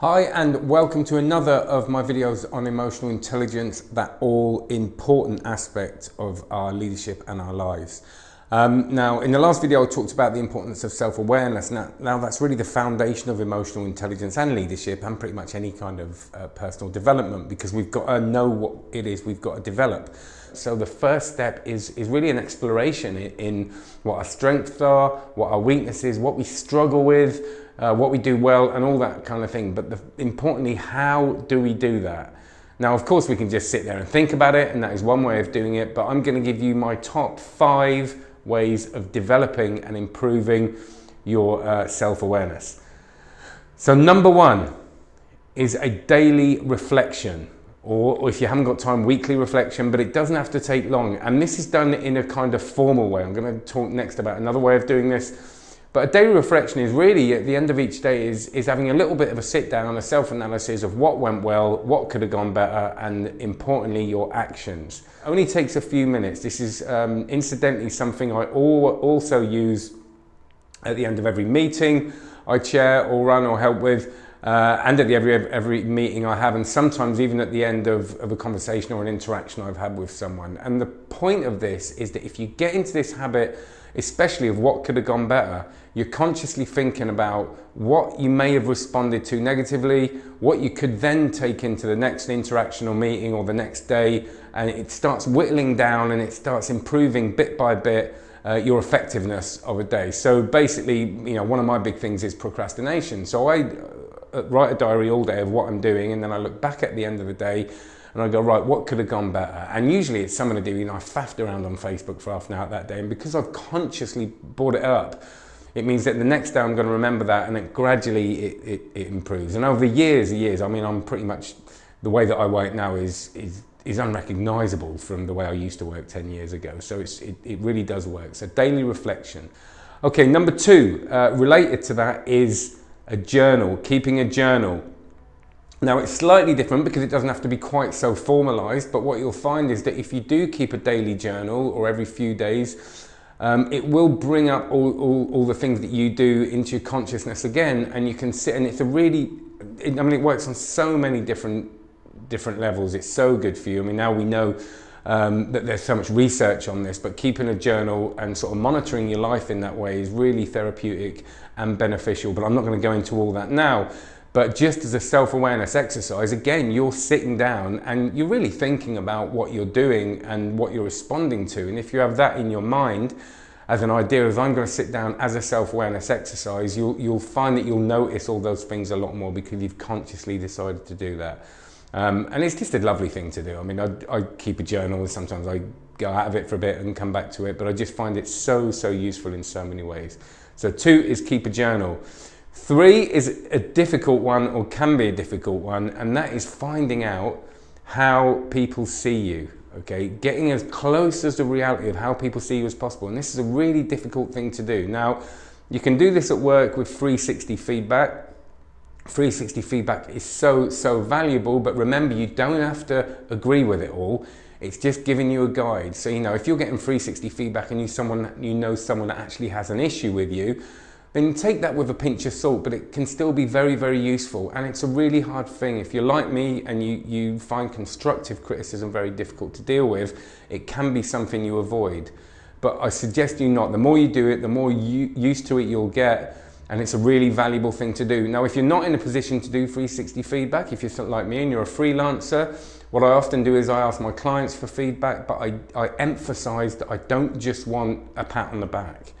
Hi and welcome to another of my videos on emotional intelligence, that all important aspect of our leadership and our lives. Um, now, in the last video, I talked about the importance of self-awareness. Now, now, that's really the foundation of emotional intelligence and leadership and pretty much any kind of uh, personal development because we've got to know what it is we've got to develop. So the first step is, is really an exploration in, in what our strengths are, what our weaknesses, what we struggle with, uh, what we do well and all that kind of thing. But the, importantly, how do we do that? Now, of course, we can just sit there and think about it, and that is one way of doing it, but I'm going to give you my top five ways of developing and improving your uh, self-awareness. So number one is a daily reflection or, or, if you haven't got time, weekly reflection, but it doesn't have to take long. And this is done in a kind of formal way. I'm going to talk next about another way of doing this but a daily reflection is really at the end of each day is, is having a little bit of a sit down, a self-analysis of what went well, what could have gone better, and importantly, your actions. Only takes a few minutes. This is um, incidentally something I also use at the end of every meeting I chair or run or help with. Uh, and at the every every meeting I have, and sometimes even at the end of, of a conversation or an interaction I've had with someone. And the point of this is that if you get into this habit especially of what could have gone better, you're consciously thinking about what you may have responded to negatively, what you could then take into the next interaction or meeting or the next day, and it starts whittling down and it starts improving bit by bit uh, your effectiveness of a day. So basically, you know, one of my big things is procrastination. So I write a diary all day of what I'm doing and then I look back at the end of the day and I go, right, what could have gone better? And usually it's something to do, you know, I faffed around on Facebook for half an hour that day, and because I've consciously brought it up, it means that the next day I'm going to remember that and then gradually it, it, it improves. And over years and years, I mean, I'm pretty much, the way that I work now is, is, is unrecognizable from the way I used to work 10 years ago. So it, it really does work. So daily reflection. Okay, number two, uh, related to that is a journal, keeping a journal. Now it's slightly different because it doesn't have to be quite so formalized, but what you'll find is that if you do keep a daily journal or every few days, um, it will bring up all, all, all, the things that you do into your consciousness again and you can sit and it's a really, it, I mean it works on so many different different levels, it's so good for you. I mean now we know um, that there's so much research on this, but keeping a journal and sort of monitoring your life in that way is really therapeutic and beneficial, but I'm not going to go into all that now. But just as a self-awareness exercise, again, you're sitting down and you're really thinking about what you're doing and what you're responding to. And if you have that in your mind, as an idea of I'm going to sit down as a self-awareness exercise, you'll, you'll find that you'll notice all those things a lot more because you've consciously decided to do that. Um, and it's just a lovely thing to do. I mean, I, I keep a journal, sometimes I go out of it for a bit and come back to it, but I just find it so, so useful in so many ways. So two is keep a journal. Three is a difficult one or can be a difficult one and that is finding out how people see you, okay? Getting as close as the reality of how people see you as possible and this is a really difficult thing to do. Now, you can do this at work with 360 feedback. 360 feedback is so, so valuable, but remember you don't have to agree with it all. It's just giving you a guide. So, you know, if you're getting 360 feedback and you, someone, you know someone that actually has an issue with you, then take that with a pinch of salt, but it can still be very, very useful. And it's a really hard thing. If you're like me and you, you find constructive criticism very difficult to deal with, it can be something you avoid. But I suggest you not. The more you do it, the more you, used to it you'll get. And it's a really valuable thing to do. Now, if you're not in a position to do 360 feedback, if you're like me and you're a freelancer, what I often do is I ask my clients for feedback, but I, I emphasize that I don't just want a pat on the back.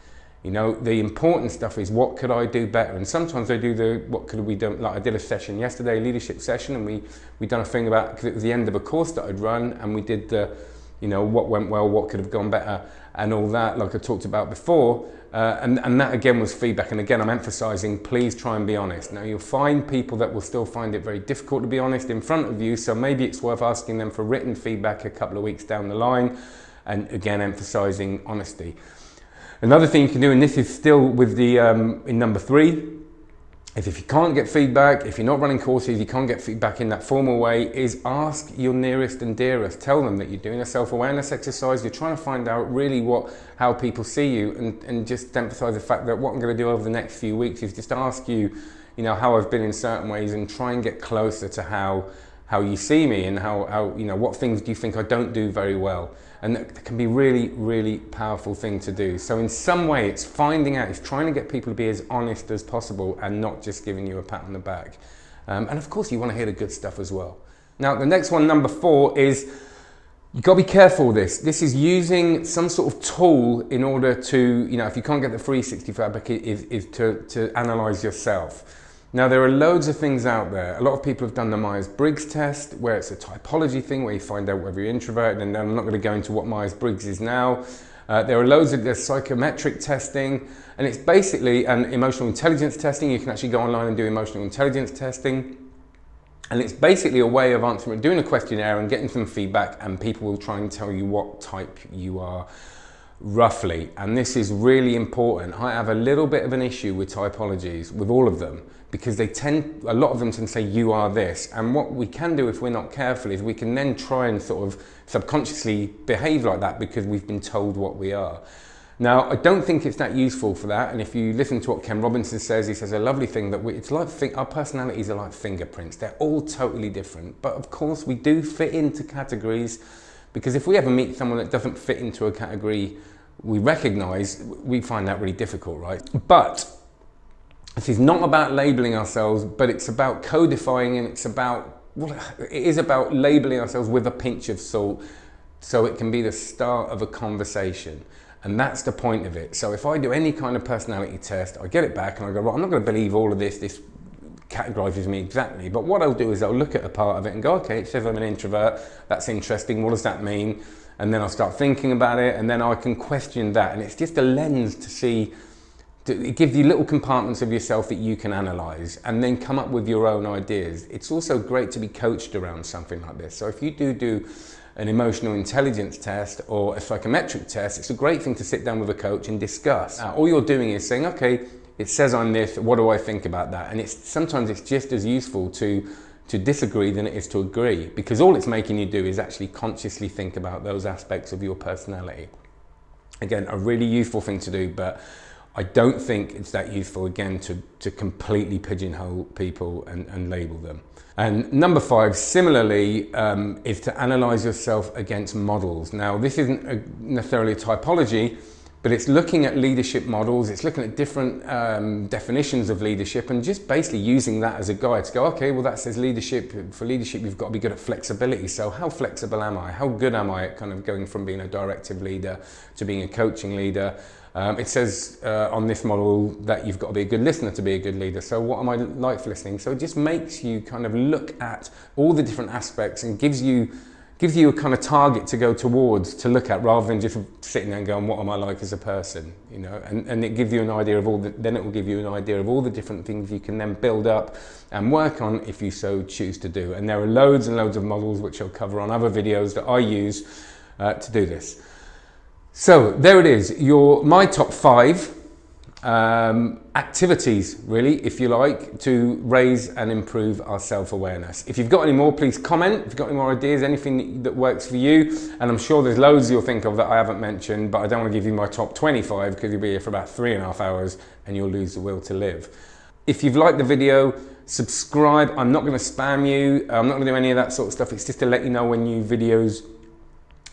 You know, the important stuff is what could I do better? And sometimes I do the, what could we do, like I did a session yesterday, leadership session, and we, we done a thing about, because it was the end of a course that I'd run, and we did the, you know, what went well, what could have gone better, and all that, like I talked about before. Uh, and, and that again was feedback. And again, I'm emphasizing, please try and be honest. Now you'll find people that will still find it very difficult to be honest in front of you. So maybe it's worth asking them for written feedback a couple of weeks down the line. And again, emphasizing honesty. Another thing you can do, and this is still with the um, in number three, is if you can't get feedback, if you're not running courses, you can't get feedback in that formal way, is ask your nearest and dearest. Tell them that you're doing a self-awareness exercise, you're trying to find out really what how people see you and, and just emphasize the fact that what I'm going to do over the next few weeks is just ask you you know, how I've been in certain ways and try and get closer to how, how you see me and how, how, you know, what things do you think I don't do very well? And that can be really, really powerful thing to do. So in some way, it's finding out, it's trying to get people to be as honest as possible and not just giving you a pat on the back. Um, and of course, you want to hear the good stuff as well. Now, the next one, number four, is You've got to be careful with this. This is using some sort of tool in order to, you know, if you can't get the 360 feedback, is, is to, to analyze yourself. Now, there are loads of things out there. A lot of people have done the Myers-Briggs test, where it's a typology thing, where you find out whether you're introverted, and I'm not going to go into what Myers-Briggs is now. Uh, there are loads of there's psychometric testing, and it's basically an emotional intelligence testing. You can actually go online and do emotional intelligence testing. And it's basically a way of answering, doing a questionnaire and getting some feedback and people will try and tell you what type you are roughly. And this is really important. I have a little bit of an issue with typologies, with all of them, because they tend, a lot of them tend to say you are this. And what we can do if we're not careful is we can then try and sort of subconsciously behave like that because we've been told what we are. Now, I don't think it's that useful for that. And if you listen to what Ken Robinson says, he says a lovely thing that we, it's like our personalities are like fingerprints. They're all totally different. But of course, we do fit into categories because if we ever meet someone that doesn't fit into a category we recognize, we find that really difficult, right? But this is not about labeling ourselves, but it's about codifying and it's about, well, it is about labeling ourselves with a pinch of salt so it can be the start of a conversation. And that's the point of it. So if I do any kind of personality test, I get it back and I go, well, I'm not going to believe all of this. This categorizes me exactly. But what I'll do is I'll look at a part of it and go, okay, it says I'm an introvert. That's interesting. What does that mean? And then I'll start thinking about it and then I can question that. And it's just a lens to see, to, it gives you little compartments of yourself that you can analyze and then come up with your own ideas. It's also great to be coached around something like this. So if you do do an emotional intelligence test or a psychometric test, it's a great thing to sit down with a coach and discuss. Uh, all you're doing is saying, okay, it says I'm this, what do I think about that? And it's sometimes it's just as useful to to disagree than it is to agree because all it's making you do is actually consciously think about those aspects of your personality. Again, a really useful thing to do, but I don't think it's that useful again to, to completely pigeonhole people and, and label them. And number five, similarly, um, is to analyze yourself against models. Now, this isn't a, necessarily a typology, but it's looking at leadership models, it's looking at different um, definitions of leadership and just basically using that as a guide to go, okay, well that says leadership, for leadership you've got to be good at flexibility. So how flexible am I? How good am I at kind of going from being a directive leader to being a coaching leader? Um, it says uh, on this model that you've got to be a good listener to be a good leader. So what am I like for listening? So it just makes you kind of look at all the different aspects and gives you gives you a kind of target to go towards to look at rather than just sitting there and going what am I like as a person? You know and, and it gives you an idea of all the, then it will give you an idea of all the different things you can then build up and work on if you so choose to do. And there are loads and loads of models which I'll cover on other videos that I use uh, to do this. So there it is, your my top five um, activities, really, if you like, to raise and improve our self-awareness. If you've got any more, please comment. If you've got any more ideas, anything that works for you, and I'm sure there's loads you'll think of that I haven't mentioned, but I don't want to give you my top 25 because you'll be here for about three and a half hours and you'll lose the will to live. If you've liked the video, subscribe. I'm not going to spam you. I'm not going to do any of that sort of stuff. It's just to let you know when new videos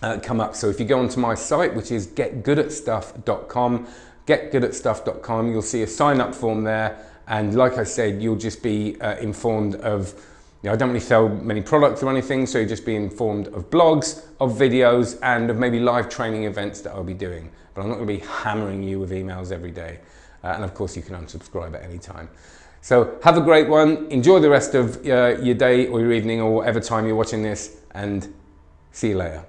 uh, come up. So if you go onto my site, which is getgoodatstuff.com, getgoodatstuff.com, you'll see a sign up form there. And like I said, you'll just be uh, informed of, you know, I don't really sell many products or anything, so you'll just be informed of blogs, of videos, and of maybe live training events that I'll be doing. But I'm not gonna be hammering you with emails every day. Uh, and of course, you can unsubscribe at any time. So have a great one. Enjoy the rest of uh, your day or your evening or whatever time you're watching this, and see you later.